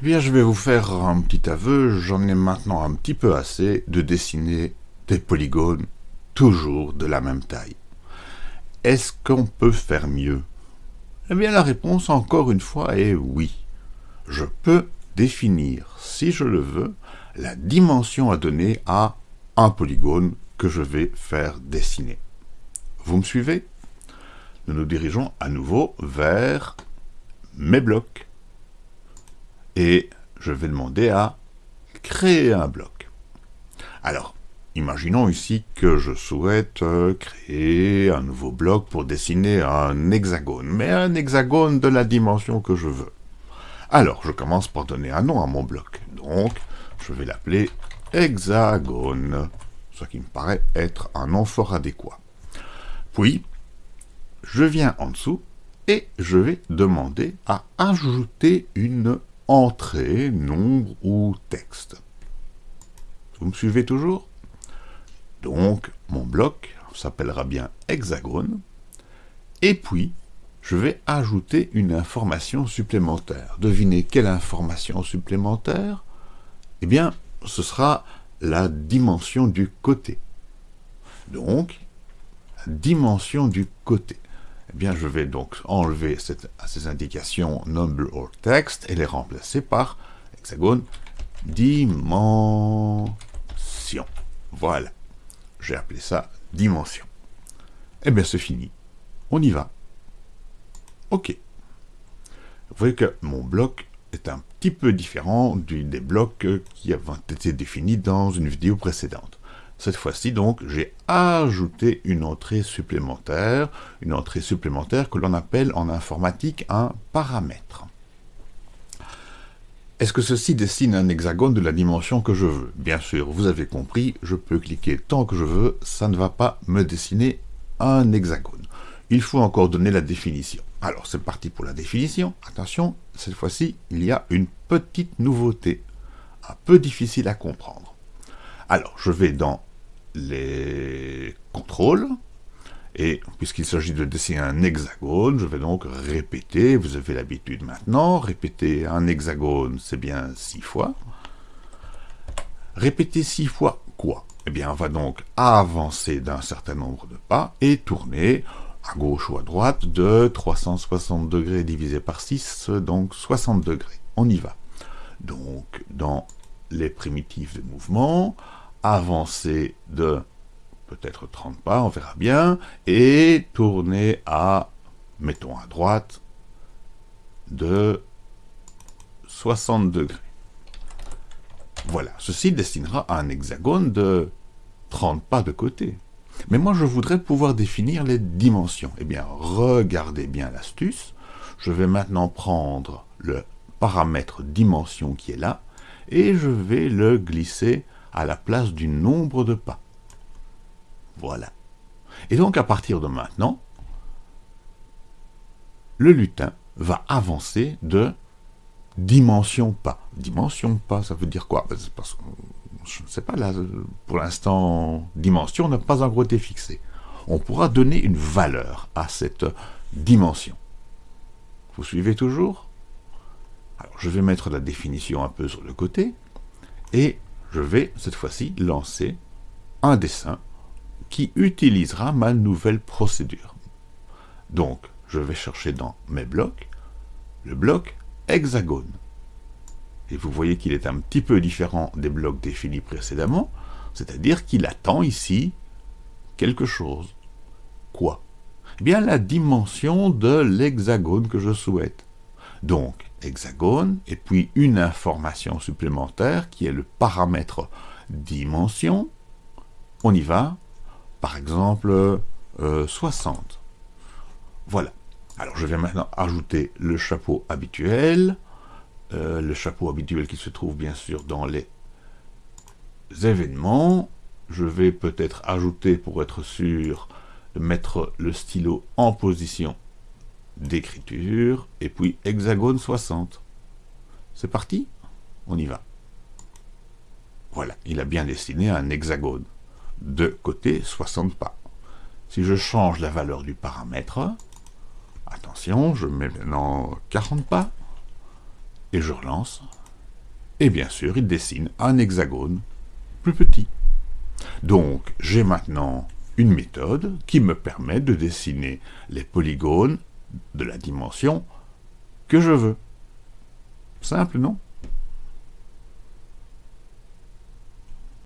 Eh bien, je vais vous faire un petit aveu, j'en ai maintenant un petit peu assez de dessiner des polygones toujours de la même taille. Est-ce qu'on peut faire mieux? Eh bien, la réponse, encore une fois, est oui. Je peux définir, si je le veux, la dimension à donner à un polygone que je vais faire dessiner. Vous me suivez? Nous nous dirigeons à nouveau vers mes blocs. Et je vais demander à créer un bloc. Alors, imaginons ici que je souhaite euh, créer un nouveau bloc pour dessiner un hexagone, mais un hexagone de la dimension que je veux. Alors, je commence par donner un nom à mon bloc. Donc, je vais l'appeler hexagone, ce qui me paraît être un nom fort adéquat. Puis, je viens en dessous et je vais demander à ajouter une entrée, nombre ou texte. Vous me suivez toujours? Donc, mon bloc s'appellera bien hexagone, et puis, je vais ajouter une information supplémentaire. Devinez quelle information supplémentaire? Eh bien, ce sera la dimension du côté. Donc, dimension du côté. Eh bien, je vais donc enlever ces indications number or text et les remplacer par hexagone dimension. Voilà. J'ai appelé ça dimension. Eh bien, c'est fini. On y va. OK. Vous voyez que mon bloc est un petit peu différent du, des blocs qui avaient été définis dans une vidéo précédente. Cette fois-ci, donc, j'ai ajouté une entrée supplémentaire, une entrée supplémentaire que l'on appelle en informatique un paramètre. Est-ce que ceci dessine un hexagone de la dimension que je veux? Bien sûr, vous avez compris, je peux cliquer tant que je veux, ça ne va pas me dessiner un hexagone. Il faut encore donner la définition. Alors, c'est parti pour la définition. Attention, cette fois-ci, il y a une petite nouveauté, un peu difficile à comprendre. Alors, je vais dans les contrôles, et puisqu'il s'agit de dessiner un hexagone, je vais donc répéter, vous avez l'habitude maintenant, répéter un hexagone, c'est bien six fois. Répéter six fois quoi? Eh bien, on va donc avancer d'un certain nombre de pas et tourner à gauche ou à droite de 360 degrés divisé par 6, donc 60 degrés. On y va. Donc, dans les primitifs de mouvement, avancer de peut-être 30 pas, on verra bien, et tourner à, mettons à droite, de 60 degrés. Voilà, ceci dessinera un hexagone de 30 pas de côté. Mais moi, je voudrais pouvoir définir les dimensions. Eh bien, regardez bien l'astuce. Je vais maintenant prendre le paramètre dimension qui est là, et je vais le glisser à la place du nombre de pas. Voilà. Et donc, à partir de maintenant, le lutin va avancer de dimension pas. Dimension pas, ça veut dire quoi? Parce je ne sais pas, là, pour l'instant, dimension n'a pas encore été fixée. On pourra donner une valeur à cette dimension. Vous suivez toujours? Alors, je vais mettre la définition un peu sur le côté, et je vais, cette fois-ci, lancer un dessin qui utilisera ma nouvelle procédure. Donc, je vais chercher dans mes blocs le bloc hexagone. Et vous voyez qu'il est un petit peu différent des blocs définis précédemment, c'est-à-dire qu'il attend ici quelque chose. Quoi? Eh bien, la dimension de l'hexagone que je souhaite. Donc, hexagone, et puis une information supplémentaire qui est le paramètre dimension. On y va. Par exemple, 60. Euh, voilà. Alors, je vais maintenant ajouter le chapeau habituel. Euh, le chapeau habituel qui se trouve bien sûr dans les événements. Je vais peut-être ajouter, pour être sûr, mettre le stylo en position d'écriture, et puis hexagone 60. C'est parti On y va. Voilà, il a bien dessiné un hexagone. De côté, 60 pas. Si je change la valeur du paramètre, attention, je mets maintenant 40 pas, et je relance, Et bien sûr, il dessine un hexagone plus petit. Donc, j'ai maintenant une méthode qui me permet de dessiner les polygones de la dimension que je veux. Simple, non?